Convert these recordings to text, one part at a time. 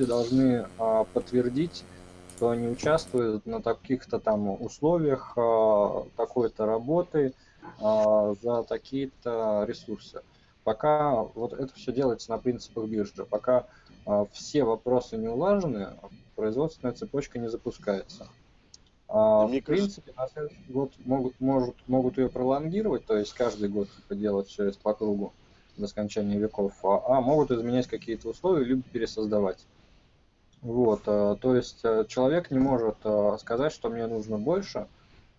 люди должны а, подтвердить, что они участвуют на таких-то там условиях а, такой-то работы а, за такие-то ресурсы. Пока вот это все делается на принципах биржи, пока а, все вопросы не улажены, производственная цепочка не запускается. А, в принципе, на следующий год могут, может, могут ее пролонгировать, то есть каждый год типа, делать все это по кругу до скончания веков, а, а могут изменять какие-то условия, либо пересоздавать. Вот, а, то есть а, человек не может а, сказать, что мне нужно больше,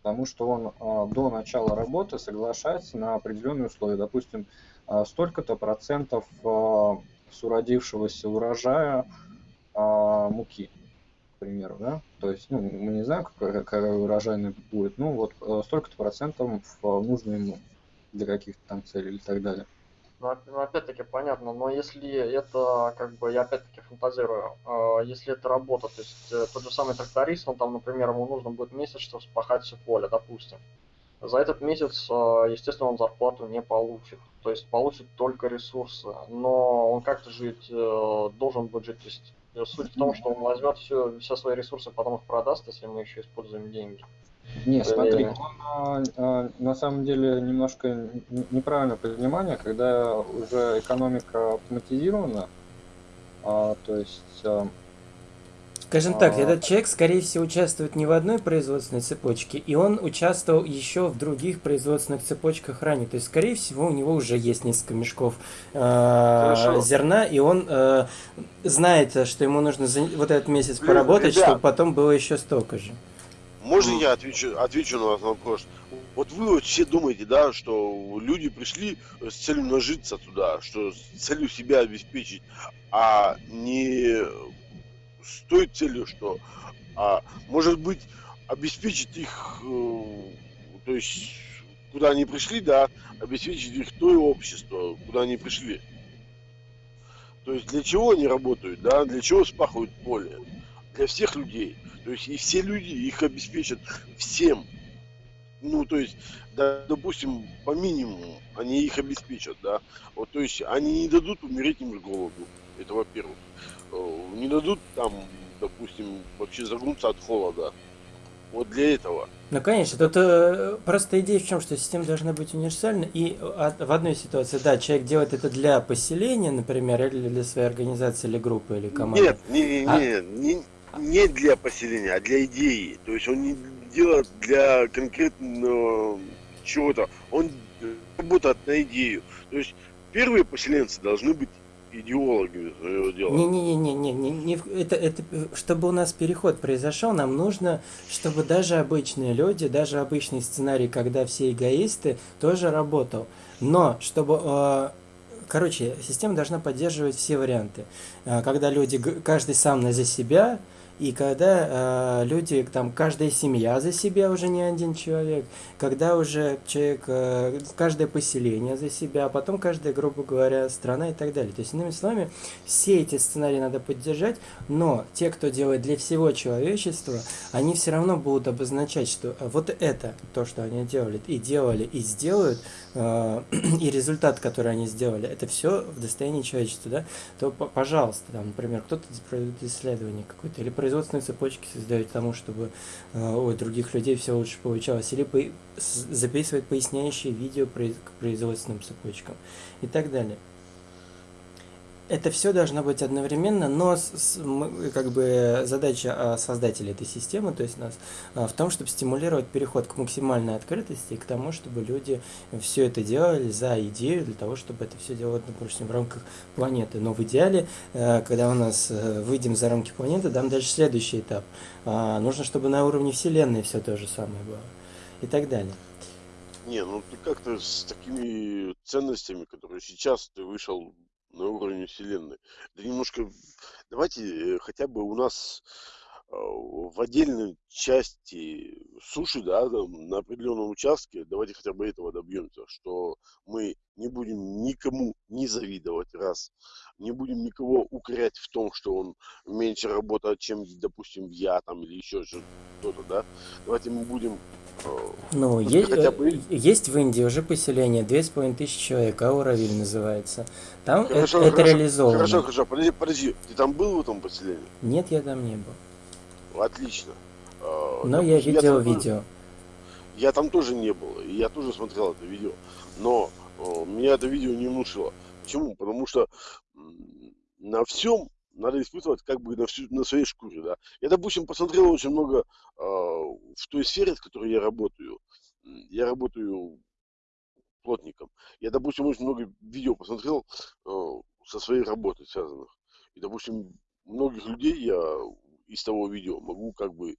потому что он а, до начала работы соглашается на определенные условия. Допустим, а, столько-то процентов а, с уродившегося урожая а, муки, к примеру, да, то есть, ну, мы не знаем, какая, какая урожайность будет, ну, вот э, столько-то процентов нужно ему для каких-то там целей и так далее. Ну, ну, опять-таки понятно, но если это, как бы, я опять-таки фантазирую, э, если это работа, то есть э, тот же самый тракторист, он там, например, ему нужно будет месяц, чтобы спахать все поле, допустим. За этот месяц, э, естественно, он зарплату не получит, то есть получит только ресурсы, но он как-то жить э, должен будет жить, то есть э, суть в том, что он возьмет все, все свои ресурсы, потом их продаст, если мы еще используем деньги. Не, смотри, он а, а, на самом деле немножко неправильное понимание, когда уже экономика автоматизирована, а, то есть... А, Скажем так, а, этот человек, скорее всего, участвует не в одной производственной цепочке, и он участвовал еще в других производственных цепочках ранее. То есть, скорее всего, у него уже есть несколько мешков э, зерна, и он э, знает, что ему нужно за вот этот месяц поработать, Ребят, чтобы потом было еще столько же. Можно я отвечу, отвечу на ваш вопрос? Вот вы вот все думаете, да, что люди пришли с целью нажиться туда, что с целью себя обеспечить, а не с той целью, что, а, может быть, обеспечить их, э, то есть, куда они пришли, да, обеспечить их то общество, куда они пришли. То есть для чего они работают, да, для чего спахивают поле? Для всех людей. То есть и все люди их обеспечат всем. Ну, то есть, да, допустим, по минимуму они их обеспечат, да. Вот, то есть они не дадут умереть им с голоду. Это во-первых. Э, не дадут там, допустим, вообще загнуться от холода. Вот для этого. Ну, конечно, тут э, просто идея в чем, что система должна быть универсальна, и от, в одной ситуации, да, человек делает это для поселения, например, или для своей организации, или группы, или команды. Нет, не, не, а... не, не для поселения, а для идеи. То есть он не делает для конкретного чего-то. Он работает на идею. То есть первые поселенцы должны быть идеологами своего дела. Не-не-не, не, не, не, это, это, чтобы у нас переход произошел, нам нужно, чтобы даже обычные люди, даже обычный сценарий, когда все эгоисты, тоже работал. Но чтобы э, короче, система должна поддерживать все варианты. Э, когда люди, каждый сам за себя, и когда э, люди, там, каждая семья за себя уже не один человек, когда уже человек, э, каждое поселение за себя, а потом каждая, грубо говоря, страна и так далее. То есть, иными словами, все эти сценарии надо поддержать, но те, кто делает для всего человечества, они все равно будут обозначать, что вот это то, что они делали, и делали, и сделают, э, и результат, который они сделали, это все в достоянии человечества, да, то, пожалуйста, там, например, кто-то проводит исследование какое-то, или производит производственные цепочки создают тому, чтобы э, у других людей все лучше получалось, или записывать поясняющие видео к производственным цепочкам и так далее это все должно быть одновременно, но с, с, как бы задача а, создателей этой системы, то есть нас, а, в том, чтобы стимулировать переход к максимальной открытости и к тому, чтобы люди все это делали за идею, для того, чтобы это все делать, допустим, в рамках планеты. Но в идеале, э, когда у нас э, выйдем за рамки планеты, там дальше следующий этап. А, нужно, чтобы на уровне Вселенной все то же самое было и так далее. Не, ну ты как-то с такими ценностями, которые сейчас ты вышел на уровне Вселенной. Да немножко, давайте э, хотя бы у нас в отдельной части суши, да, там, на определенном участке, давайте хотя бы этого добьемся, что мы не будем никому не завидовать, раз, не будем никого укорять в том, что он меньше работает, чем, допустим, я там или еще что-то, да. Давайте мы будем ну, есть, хотя бы... есть в Индии уже поселение, две с половиной тысячи человек, Ауравиль называется. Там хорошо, это, хорошо, реализовано. Хорошо, хорошо, подожди, подожди, ты там был в этом поселении? Нет, я там не был. Отлично. А, Но я видел я видео. Я там тоже не был, и я тоже смотрел это видео. Но меня это видео не внушило. Почему? Потому что на всем надо испытывать как бы на, всю, на своей шкуре, да. Я, допустим, посмотрел очень много э, в той сфере, в которой я работаю. Я работаю плотником. Я, допустим, очень много видео посмотрел э, со своей работой связанных. И, допустим, многих людей я из того видео могу как бы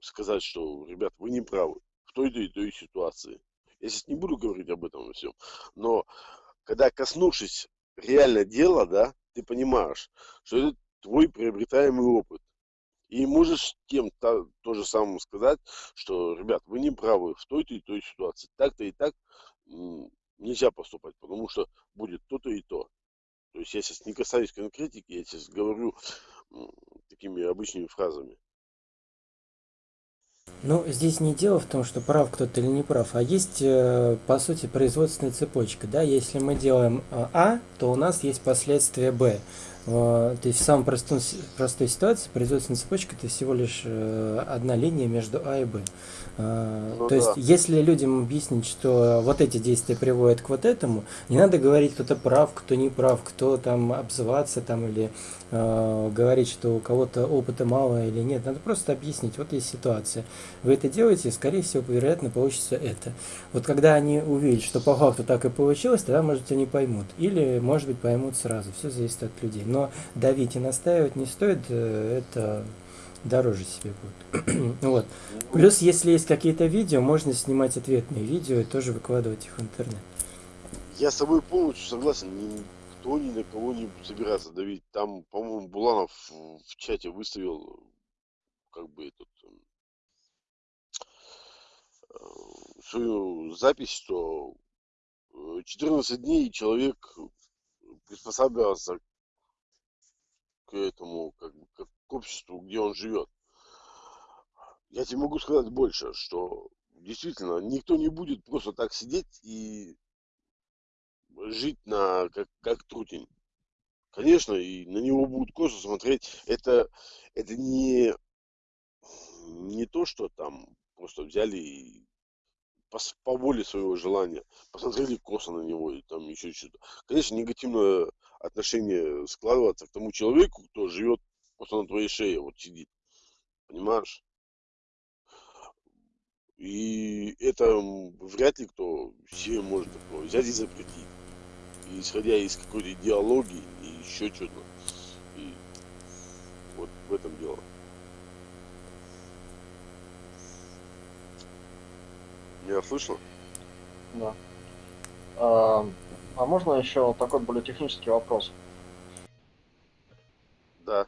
сказать, что, ребят, вы не правы в той-то и той ситуации. Я сейчас не буду говорить об этом всем, но когда коснувшись реально дела, да, ты понимаешь, что это твой приобретаемый опыт. И можешь тем то, то же самое сказать, что, ребят, вы не правы в той-то и той ситуации. Так-то и так нельзя поступать, потому что будет то-то и то. То есть я сейчас не касаюсь конкретики, я сейчас говорю такими обычными фразами. Ну, здесь не дело в том, что прав кто-то или не прав, а есть, э, по сути, производственная цепочка. Да? Если мы делаем э, А, то у нас есть последствия Б. Э, то есть в самой простой, простой ситуации производственная цепочка это всего лишь одна линия между А и Б. Ну, То да. есть, если людям объяснить, что вот эти действия приводят к вот этому, не надо говорить, кто-то прав, кто не прав, кто там обзываться там или э, говорить, что у кого-то опыта мало или нет. Надо просто объяснить, вот есть ситуация. Вы это делаете, скорее всего, вероятно, получится это. Вот когда они увидят, что по факту так и получилось, тогда, может, они поймут. Или, может быть, поймут сразу. Все зависит от людей. Но давить и настаивать не стоит, э, это дороже себе будет. вот. Плюс, если есть какие-то видео, можно снимать ответные видео и тоже выкладывать их в интернет. Я с тобой полностью согласен. Никто ни на кого не собирается давить. Там, по-моему, Буланов в чате выставил как бы этот э, свою запись, что 14 э, дней человек приспосабливался к этому, как бы, как к обществу, где он живет. Я тебе могу сказать больше, что действительно никто не будет просто так сидеть и жить на как, как трутень. Конечно, и на него будут косо смотреть. Это, это не, не то, что там просто взяли и по, по воле своего желания посмотрели косо на него и там еще что-то. Конечно, негативное отношение складывается к тому человеку, кто живет просто на твоей шее вот сидит. Понимаешь? И это вряд ли кто себе может такое взять и запретить. Исходя из какой-то идеологии и еще что-то. И вот в этом дело. Меня слышно? Да. А, а можно еще такой более технический вопрос? Да.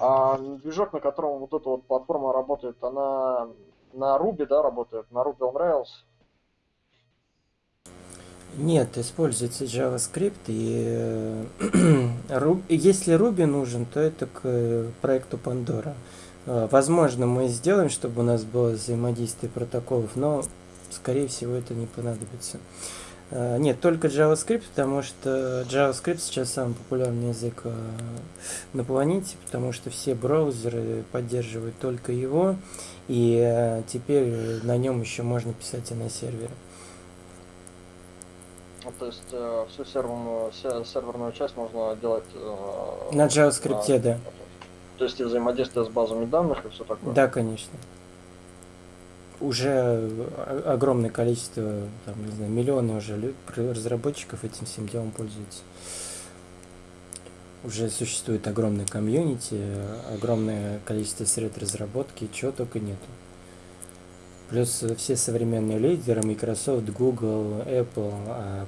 А движок, на котором вот эта вот платформа работает, она на Ruby, да, работает, на Ruby on Rails? Нет, используется JavaScript и э, если Ruby нужен, то это к э, проекту Pandora. Э, возможно, мы сделаем, чтобы у нас было взаимодействие протоколов, но скорее всего это не понадобится. Нет, только JavaScript, потому что JavaScript сейчас самый популярный язык на планете, потому что все браузеры поддерживают только его, и теперь на нем еще можно писать и на сервере. Ну, то есть всю серверную, серверную часть можно делать на JavaScript, на, да. То есть и взаимодействие с базами данных и все такое? Да, конечно уже огромное количество, там, не знаю, миллионы уже разработчиков этим всем делом пользуются. Уже существует огромное комьюнити, огромное количество средств разработки, чего только нету. Плюс все современные лидеры, Microsoft, Google, Apple, а,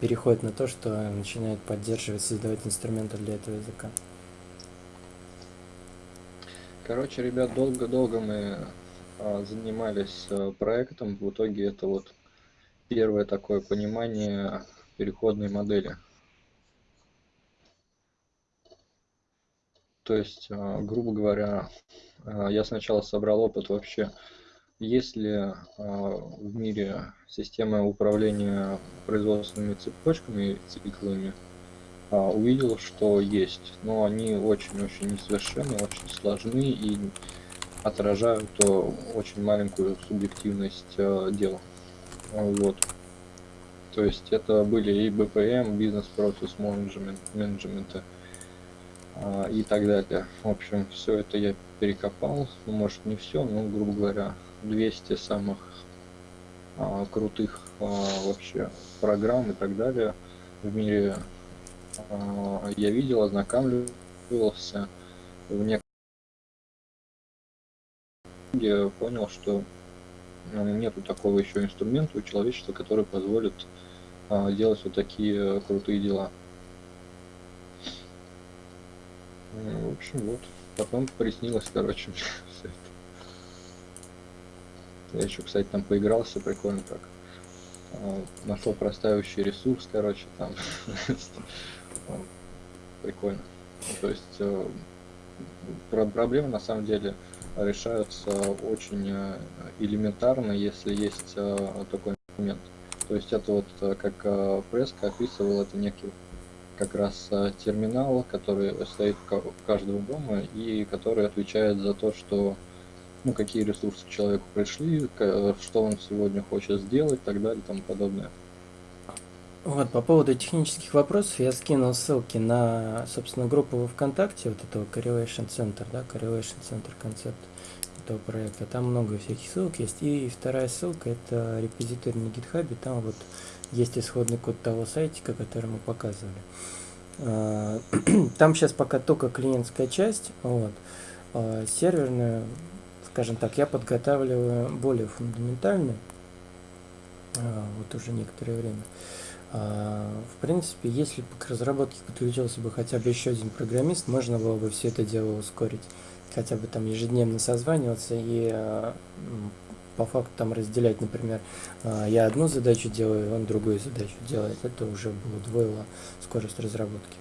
переходят на то, что начинают поддерживать, создавать инструменты для этого языка. Короче, ребят, долго-долго мы а, занимались а, проектом. В итоге это вот первое такое понимание переходной модели. То есть, а, грубо говоря, я сначала собрал опыт вообще, есть ли а, в мире система управления производственными цепочками циклами, увидел, что есть, но они очень-очень несовершенны, очень сложны и отражают очень маленькую субъективность дела. Вот. То есть это были и BPM, бизнес-процесс менеджмента, а, и так далее. В общем, все это я перекопал, ну, может не все, но, грубо говоря, 200 самых а, крутых а, вообще программ и так далее в мире а, я видел, ознакомливался в некоторых я понял, что ну, нету такого еще инструмента у человечества, который позволит а, делать вот такие крутые дела. Ну, в общем, вот. Потом приснилось, короче, все это. Я еще, кстати, там поигрался, прикольно так. А, нашел простаивающий ресурс, короче, там. Прикольно. То есть э, проблемы на самом деле решаются очень э, элементарно, если есть э, такой момент. То есть это вот как Преска описывал, это некий как раз терминал, который стоит в каждом дома и который отвечает за то, что ну, какие ресурсы человеку пришли, что он сегодня хочет сделать и так далее и тому подобное. Вот, по поводу технических вопросов я скинул ссылки на, собственно, группу ВКонтакте, вот этого Correlation Center, да, Correlation Center концепт этого проекта. Там много всяких ссылок есть. И вторая ссылка это репозиторий на GitHub, там вот есть исходный код того сайтика, который мы показывали. А, там сейчас пока только клиентская часть, вот. А, серверную, скажем так, я подготавливаю более фундаментальную, а, вот уже некоторое время. В принципе, если бы к разработке подключился бы хотя бы еще один программист, можно было бы все это дело ускорить. Хотя бы там ежедневно созваниваться и по факту там разделять, например, а, я одну задачу делаю, он другую задачу делает, это уже бы удвоило скорость разработки.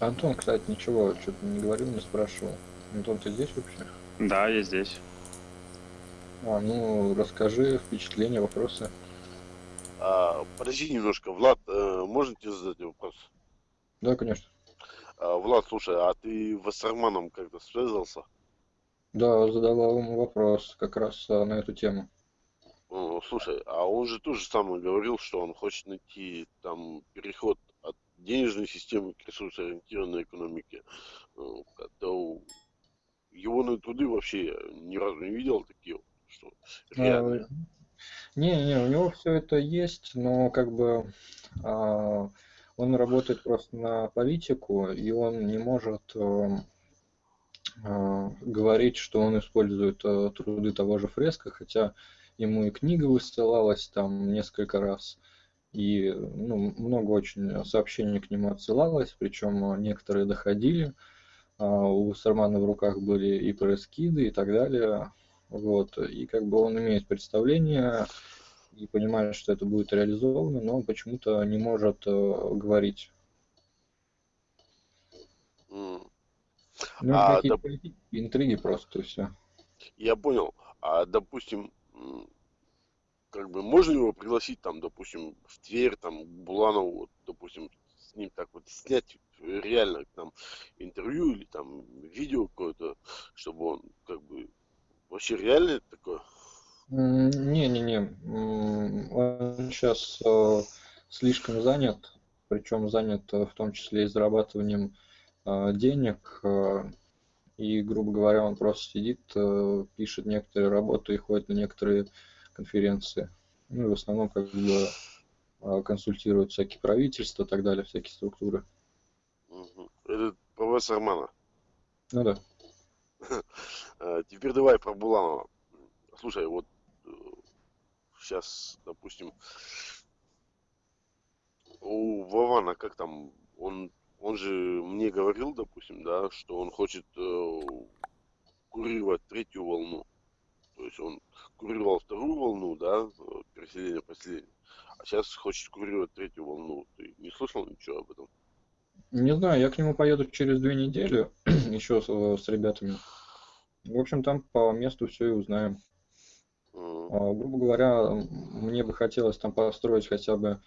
Антон, кстати, ничего, что-то не говорил, не спрашивал. Антон, ты здесь вообще? Да, я здесь. А, ну, расскажи впечатления, вопросы. А, подожди немножко, Влад, э, можно тебе задать вопрос? Да, конечно. А, Влад, слушай, а ты с Арманом как-то связывался? Да, задавал ему вопрос как раз а, на эту тему. Слушай, а он же тоже самое говорил, что он хочет найти там переход от денежной системы к ресурсоориентированной экономике. Это его на труды вообще ни разу не видел такие, что реально. Не, не, у него все это есть, но как бы а, он работает просто на политику, и он не может эм, а, говорить, что он использует а, труды того же Фреска, хотя ему и книга высылалась там несколько раз, и ну, много очень сообщений к нему отсылалось, причем некоторые доходили, а, у Сармана в руках были и пресс-киды и так далее, вот, и как бы он имеет представление и понимает, что это будет реализовано, но почему-то не может говорить. Ну, а, доп... интриги просто, и все. Я понял. А, допустим, как бы можно его пригласить там, допустим, в Тверь, там, Буланову, вот, допустим, с ним так вот снять реально там интервью или там видео какое-то, чтобы он как бы вообще реально такое? Не-не-не, он сейчас э, слишком занят, причем занят э, в том числе и зарабатыванием а, денег, а, и, грубо говоря, он просто сидит, э, пишет некоторые работы и ходит на некоторые конференции. Ну и в основном как бы а, консультирует всякие правительства и так далее, всякие структуры. Это профессор Мана. Ну да. Теперь давай про Буланова. Слушай, вот сейчас, допустим, у Вована как там, он он же мне говорил, допустим, да, что он хочет э, курировать третью волну. То есть он курировал вторую волну, да, переселение поселения, а сейчас хочет курировать третью волну. Ты не слышал ничего об этом? Не знаю, я к нему поеду через две недели, еще с, э, с ребятами. В общем, там по месту все и узнаем. А, грубо говоря, мне бы хотелось там построить хотя бы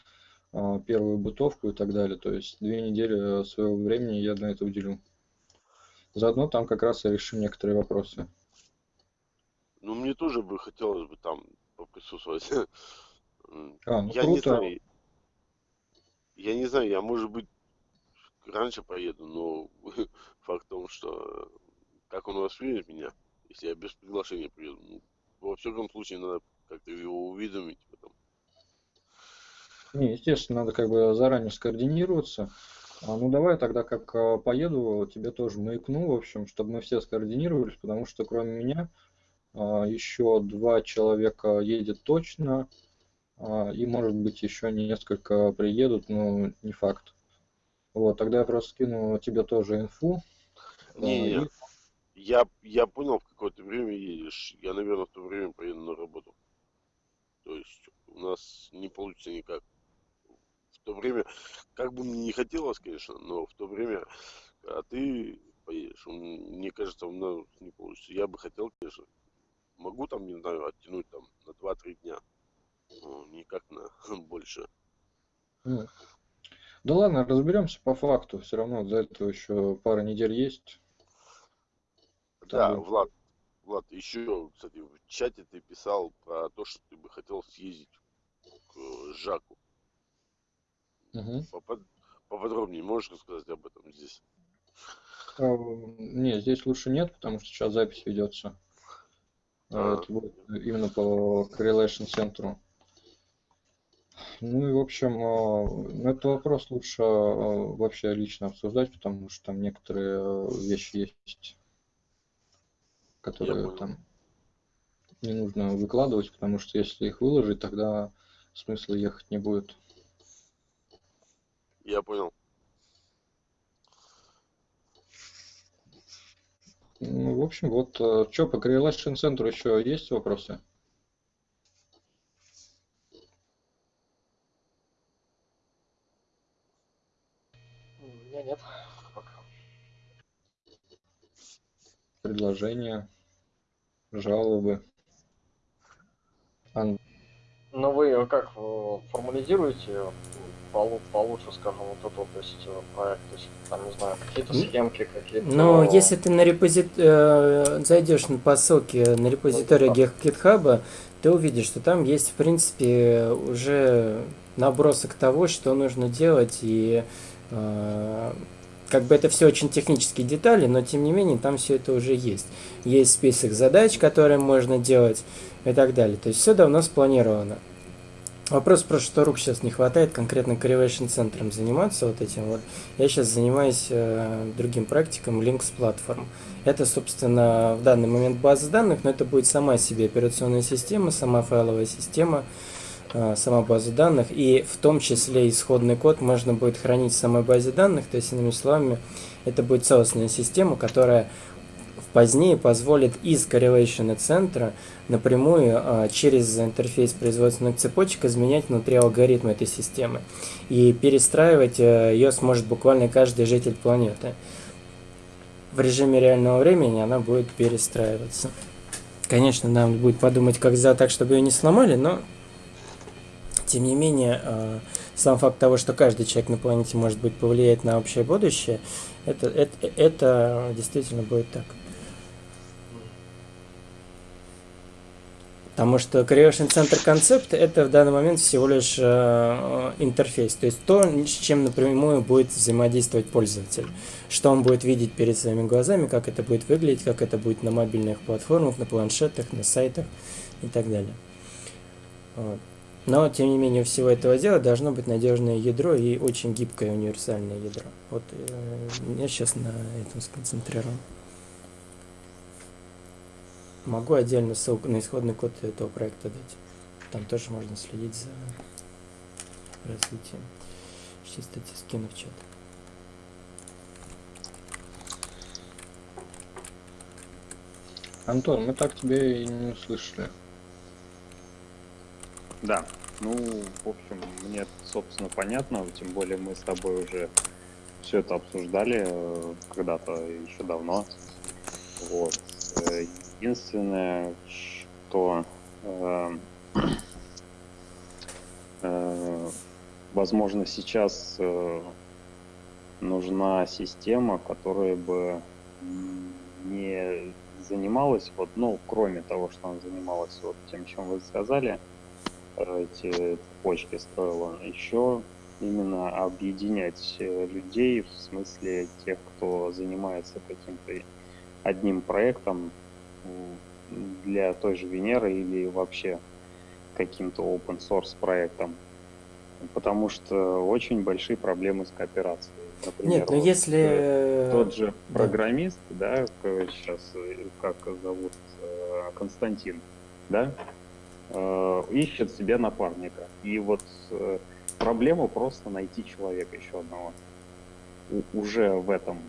а, первую бытовку и так далее. То есть две недели своего времени я на это уделю. Заодно там как раз и решим некоторые вопросы. Ну, мне тоже бы хотелось бы там поприсутствовать. А, ну Я не круто. знаю, я не знаю, я, может быть, раньше поеду, но факт в том, что как он воспримет меня, если я без приглашения приеду. Ну, во всяком случае, надо как-то его уведомить об этом. Не, естественно, надо как бы заранее скоординироваться. А, ну давай тогда, как а, поеду, тебе тоже маякну, в общем, чтобы мы все скоординировались, потому что кроме меня а, еще два человека едет точно, а, и может быть еще несколько приедут, но не факт. Вот, тогда я просто скину тебе тоже инфу. а, Не, и- я, я понял, в какое ты время едешь. Я, наверное, в то время поеду на работу. То есть у нас не получится никак. В то время, как бы мне не хотелось, конечно, но в то время, а ты поедешь, мне кажется, у нас не получится. Я бы хотел, конечно, могу там, не знаю, оттянуть там на 2-3 дня. Но никак на больше. ну, Да ладно, разберемся по факту. Все равно за это еще пара недель есть. Да, Там- Влад, Влад, еще, кстати, в чате ты писал про то, что ты бы хотел съездить к э, Жаку. Мгм. Попод- Поподробнее можешь рассказать об этом здесь? А, Не, здесь лучше нет, потому что сейчас запись ведется. А. Это будет именно по Correlation центру. Ну и в общем, а, этот вопрос лучше а, вообще лично обсуждать, потому что там некоторые а, вещи есть, которые там не нужно выкладывать, потому что если их выложить, тогда смысла ехать не будет. Я понял. Ну, в общем, вот что по Correlation центру еще есть вопросы? У меня нет пока. Предложения, жалобы. Ан- Но вы как э, формализируете э, полу- получше, скажем, вот этот то есть, э, проект, то есть, там, не знаю, какие-то Ну, схемки, какие-то... Но если ты на репозит... э, зайдешь по ссылке на репозиторий да. GitHub, ты увидишь, что там есть, в принципе, уже набросок того, что нужно делать, и э, как бы это все очень технические детали, но тем не менее там все это уже есть. Есть список задач, которые можно делать и так далее. То есть все давно спланировано. Вопрос просто, что рук сейчас не хватает конкретно Correlation центром заниматься вот этим вот. Я сейчас занимаюсь э, другим практиком Links Platform. Это, собственно, в данный момент база данных, но это будет сама себе операционная система, сама файловая система, сама база данных, и в том числе исходный код можно будет хранить в самой базе данных, то есть, иными словами, это будет целостная система, которая позднее позволит из Correlation центра напрямую а, через интерфейс производственных цепочек изменять внутри алгоритма этой системы. И перестраивать э, ее сможет буквально каждый житель планеты. В режиме реального времени она будет перестраиваться. Конечно, нам будет подумать, как сделать так, чтобы ее не сломали, но тем не менее, э, сам факт того, что каждый человек на планете может быть повлиять на общее будущее, это, это, это действительно будет так. Потому что Creation Center концепт это в данный момент всего лишь э, интерфейс, то есть то, с чем напрямую будет взаимодействовать пользователь, что он будет видеть перед своими глазами, как это будет выглядеть, как это будет на мобильных платформах, на планшетах, на сайтах и так далее. Вот. Но, тем не менее, у всего этого дела должно быть надежное ядро и очень гибкое универсальное ядро. Вот э, я сейчас на этом сконцентрирован. Могу отдельно ссылку на исходный код этого проекта дать. Там тоже можно следить за развитием. Сейчас, кстати, скину в чат. Антон, мы так тебя и не услышали. Да, ну, в общем, мне, собственно, понятно, тем более мы с тобой уже все это обсуждали э, когда-то еще давно. Вот. Э, единственное, что э, возможно сейчас нужна система, которая бы не занималась, вот, ну, кроме того, что она занималась вот тем, чем вы сказали, эти почки строила, еще именно объединять э, людей, в смысле тех, кто занимается каким-то одним проектом для той же Венеры или вообще каким-то open source проектом. Потому что очень большие проблемы с кооперацией. Например, Нет, ну вот если... Э, тот же программист, да, да сейчас, э, как зовут, Константин, да, ищет себе напарника. И вот проблема просто найти человека еще одного. У, уже в этом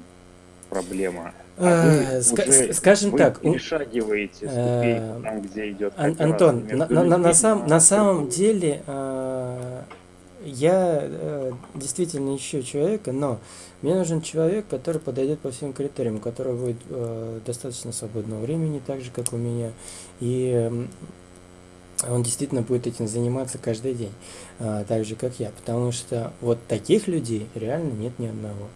проблема. А э, уже, скажем так, перешагиваете ступень там, где идет Антон, на, на, на, сам, на самом деле э, я э, действительно ищу человека, но мне нужен человек, который подойдет по всем критериям, у которого будет э, достаточно свободного времени, так же как у меня, и он действительно будет этим заниматься каждый день, а, так же как я, потому что вот таких людей реально нет ни одного.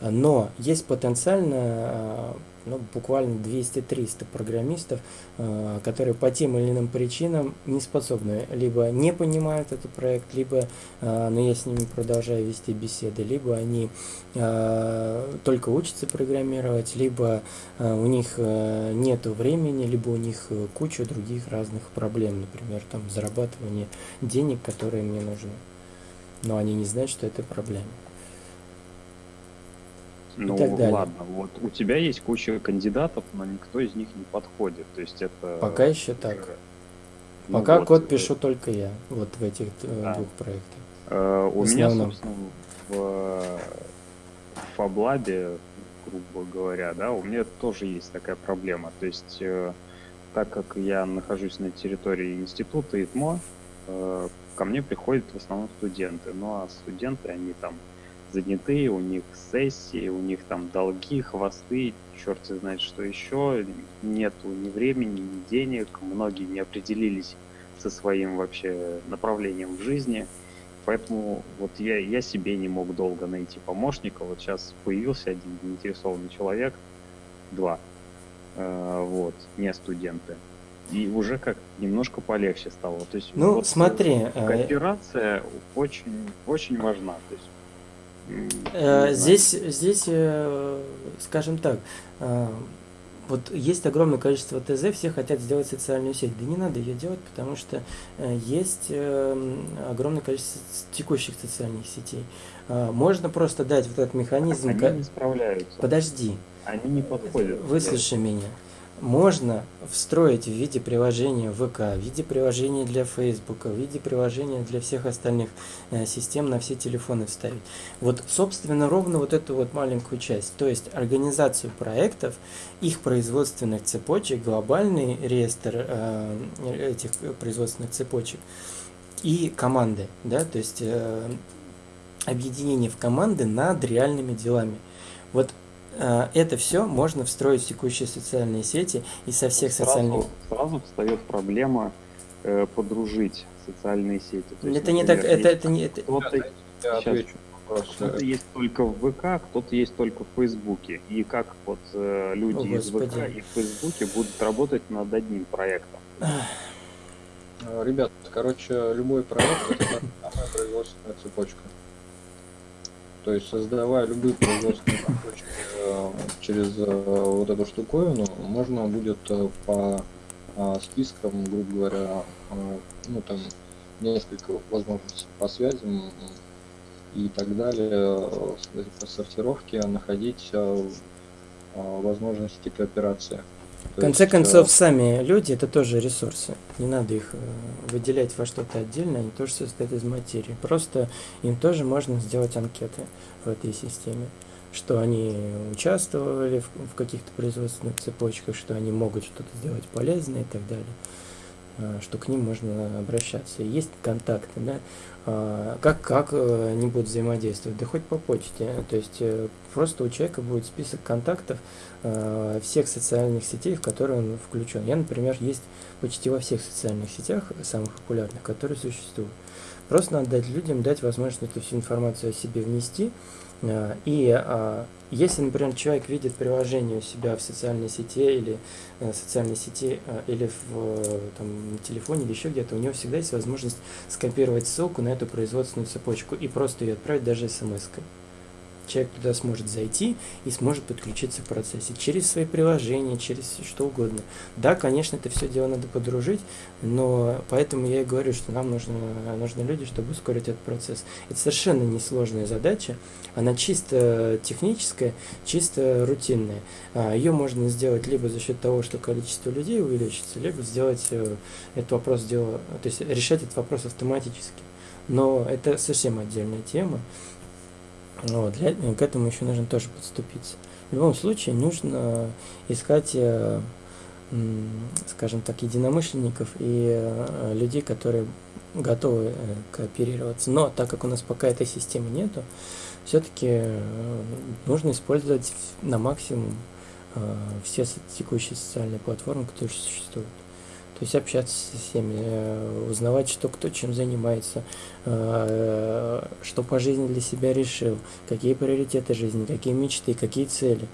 Но есть потенциально а, ну, буквально 200-300 программистов, э, которые по тем или иным причинам не способны, либо не понимают этот проект, либо, э, но я с ними продолжаю вести беседы, либо они э, только учатся программировать, либо у них нет времени, либо у них куча других разных проблем, например, там зарабатывание денег, которые мне нужны. Но они не знают, что это проблема. Ну, ладно, вот у тебя есть куча кандидатов, но никто из них не подходит. То есть это... Пока еще так. Ну, Пока вот, код э, пишу только я, вот в этих э, да. двух проектах. Uh, у меня, собственно, в FabLab, грубо говоря, да, у меня тоже есть такая проблема. То есть, э, так как я нахожусь на территории института ИТМО, э, ко мне приходят в основном студенты. Ну а студенты, они там заняты, у них сессии, у них там долги, хвосты, черт знает что еще, нету ни времени, ни денег, многие не определились со своим вообще направлением в жизни, поэтому вот я, я себе не мог долго найти помощника, вот сейчас появился один заинтересованный человек, два, э, вот, не студенты, и уже как немножко полегче стало. То есть ну, вот смотри, э, кооперация очень, очень важна. То есть Э, здесь, здесь, э, скажем так, э, вот есть огромное количество ТЗ, все хотят сделать социальную сеть. Да не надо ее делать, потому что есть огромное количество текущих социальных сетей. Можно просто дать вот этот механизм. Они не справляются. Подожди. Они не подходят. Выслушай меня можно встроить в виде приложения ВК, в виде приложения для Facebook, в виде приложения для всех остальных э, систем на все телефоны вставить. Вот, собственно, ровно вот эту вот маленькую часть, то есть организацию проектов, их производственных цепочек, глобальный реестр э, этих производственных цепочек и команды, да, то есть э, объединение в команды над реальными делами. Вот это все можно встроить в текущие социальные сети и со всех сразу, социальных... Сразу встает проблема э, подружить социальные сети. То есть, это например, не так, это, это не... Это... Кто-то, сейчас, кто-то есть только в ВК, кто-то есть только в Фейсбуке. И как вот э, люди О, из ВК и в Фейсбуке будут работать над одним проектом? Э, ребят, короче, любой проект это самая производственная цепочка. То есть создавая любые производственные цепочки э, через э, вот эту штуковину, можно будет э, по спискам, грубо говоря, ну там несколько возможностей по связям и так далее, по сортировке находить возможности кооперации. В конце есть, концов, э... сами люди это тоже ресурсы. Не надо их э, выделять во что-то отдельно, они тоже состоят из материи. Просто им тоже можно сделать анкеты в этой системе. что они участвовали в, в каких-то производственных цепочках, что они могут что-то сделать полезное и так далее. Э, что к ним можно обращаться. Есть контакты, да, а, как, как э, они будут взаимодействовать? Да хоть по почте. То есть э, просто у человека будет список контактов всех социальных сетей, в которые он включен. Я, например, есть почти во всех социальных сетях, самых популярных, которые существуют. Просто надо дать людям, дать возможность эту всю информацию о себе внести, и а, если, например, человек видит приложение у себя в социальной сети или э, социальной сети э, или в там, телефоне или еще где-то, у него всегда есть возможность скопировать ссылку на эту производственную цепочку и просто ее отправить даже смс-кой человек туда сможет зайти и сможет подключиться к процессе через свои приложения, через что угодно. Да, конечно, это все дело надо подружить, но поэтому я и говорю, что нам нужно, нужны люди, чтобы ускорить этот процесс. Это совершенно несложная задача, она чисто техническая, чисто рутинная. А, Ее можно сделать либо за счет того, что количество людей увеличится, либо сделать э, этот вопрос дело, то есть решать этот вопрос автоматически. Но это совсем отдельная тема. Вот, для, к этому еще нужно тоже подступиться. В любом случае нужно искать, э, скажем так, единомышленников и э, людей, которые готовы э, кооперироваться. Но так как у нас пока этой системы нету, все-таки нужно использовать на максимум все текущие социальные платформы, которые существуют. То есть общаться со всеми, э, узнавать, что кто чем занимается, э, что по жизни для себя решил, какие приоритеты жизни, какие мечты, какие цели,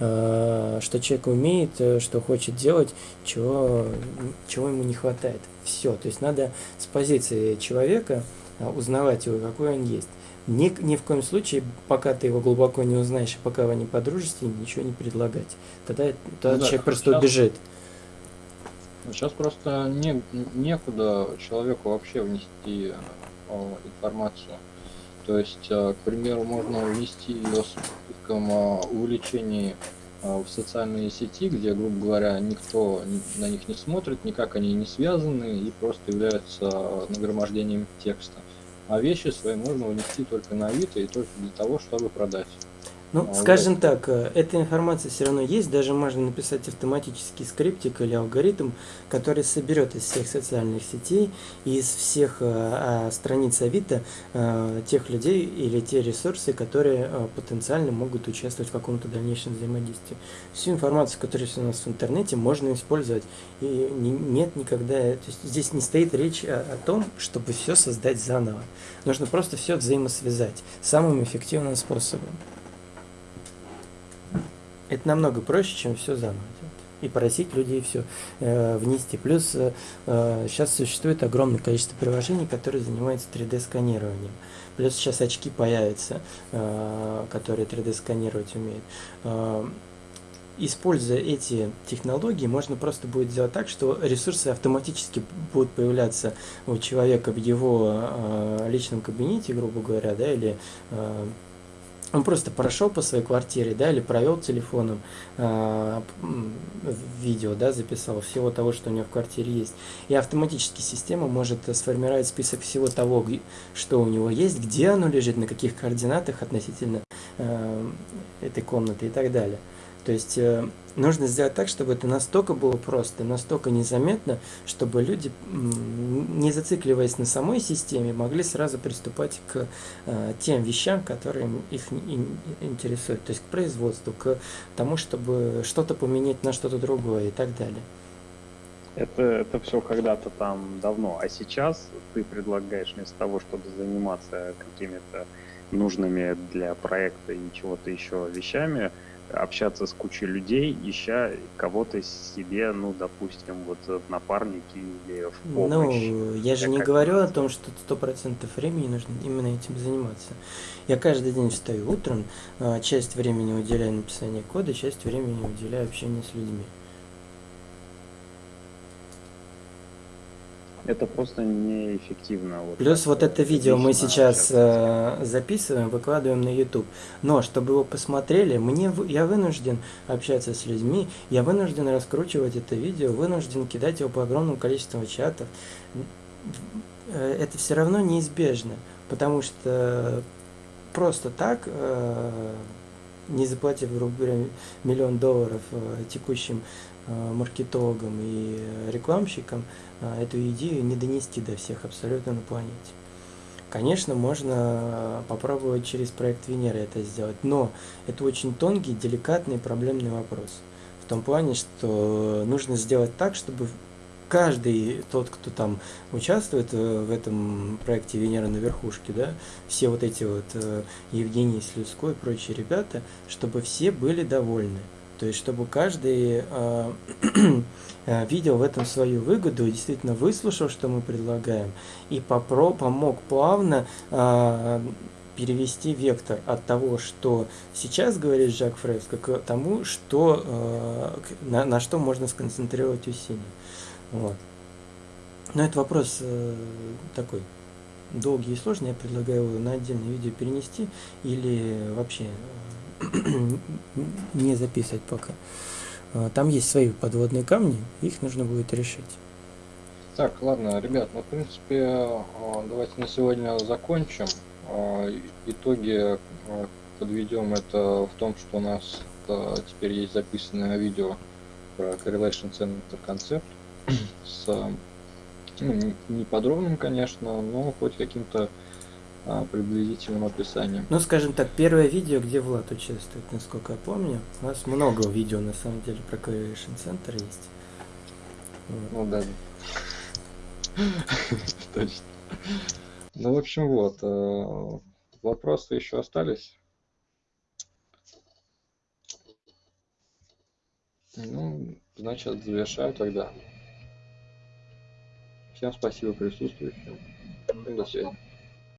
э, что человек умеет, что хочет делать, чего, чего ему не хватает. Все. То есть надо с позиции человека узнавать его, какой он есть. Ни, ни в коем случае, пока ты его глубоко не узнаешь, и пока вы не подружитесь, ничего не предлагать. Тогда, тогда ну, человек да, просто убежит. Сейчас просто не, некуда человеку вообще внести э, информацию. То есть, э, к примеру, можно внести ее с списком э, увлечений э, в социальные сети, где, грубо говоря, никто на них не смотрит, никак они не связаны и просто являются нагромождением текста. А вещи свои можно внести только на Авито и только для того, чтобы продать. Ну, а скажем так, э, эта информация все равно есть, даже можно написать автоматический скриптик или алгоритм, который соберет из всех социальных сетей и из всех э, а, страниц Авито э, тех людей или те ресурсы, которые э, потенциально могут участвовать в каком-то дальнейшем взаимодействии. Всю информацию, которая есть у нас в интернете, можно использовать. И не, нет никогда, то есть здесь не стоит речь о, о том, чтобы все создать заново. Нужно просто все взаимосвязать самым эффективным способом. Это намного проще, чем все заново делать. И просить людей все э, внести. Плюс э, сейчас существует огромное количество приложений, которые занимаются 3D-сканированием. Плюс сейчас очки появятся, э, которые 3D-сканировать умеют. Э, используя эти технологии, можно просто будет сделать так, что ресурсы автоматически будут появляться у человека в его э, личном кабинете, грубо говоря, да, или э, он просто прошел по своей квартире, да, или провел телефоном э, видео, да, записал всего того, что у него в квартире есть. И автоматически система может сформировать список всего того, что у него есть, где оно лежит, на каких координатах относительно э, этой комнаты и так далее. То есть э, нужно сделать так, чтобы это настолько было просто, настолько незаметно, чтобы люди, не зацикливаясь на самой системе, могли сразу приступать к э, тем вещам, которые их интересуют, то есть к производству, к тому, чтобы что-то поменять на что-то другое и так далее. Это, это все когда-то там давно, а сейчас ты предлагаешь вместо того, чтобы заниматься какими-то нужными для проекта и чего-то еще вещами, общаться с кучей людей, ища кого-то себе, ну, допустим, вот в напарники или в помощь. Ну, я же не говорю о том, что сто процентов времени нужно именно этим заниматься. Я каждый день встаю утром, а, часть времени уделяю написанию кода, часть времени уделяю общению с людьми. Это просто неэффективно. Вот Плюс вот это видео мы сейчас э, записываем, выкладываем на YouTube. Но чтобы его посмотрели, мне я вынужден общаться с людьми, я вынужден раскручивать это видео, вынужден кидать его по огромному количеству чатов. Э, это все равно неизбежно, потому что просто так э, не заплатив, грубо говоря, миллион долларов э, текущим маркетологам и рекламщикам, э, эту идею не донести до всех абсолютно на планете. Конечно, можно попробовать через проект Венера это сделать, но это очень тонкий, деликатный, проблемный вопрос. В том плане, что нужно сделать так, чтобы каждый тот, кто там участвует в этом проекте Венера на верхушке, да, все вот эти вот Евгений Слюской и прочие ребята, чтобы все были довольны. То есть, чтобы каждый э, видел в этом свою выгоду, действительно выслушал, что мы предлагаем, и попро помог плавно э, перевести вектор от того, что сейчас говорит Жак Фреско, к тому, что, э, на, на что можно сконцентрировать усилия. Вот. Но это вопрос э, такой долгий и сложный. Я предлагаю его на отдельное видео перенести или вообще не записывать пока. А, там есть свои подводные камни, их нужно будет решить. Так, ладно, ребят, ну, в принципе, а, давайте на сегодня закончим. А, итоги подведем это в том, что у нас теперь есть записанное видео про Correlation Center концепт с ну, не подробным, конечно, но хоть каким-то а, приблизительным описанием. Ну, скажем так, первое видео, где Влад участвует, насколько я помню. У нас много видео, на самом деле, про Correlation Center есть. Вот. Ну да. Точно. Ну, в общем, вот. Э, вопросы еще остались? Ну, значит, завершаю тогда. Всем спасибо присутствующим. До свидания.